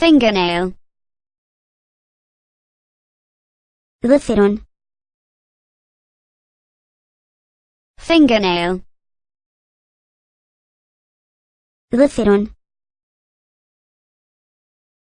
fingernail. أظفر fingernail. أظفر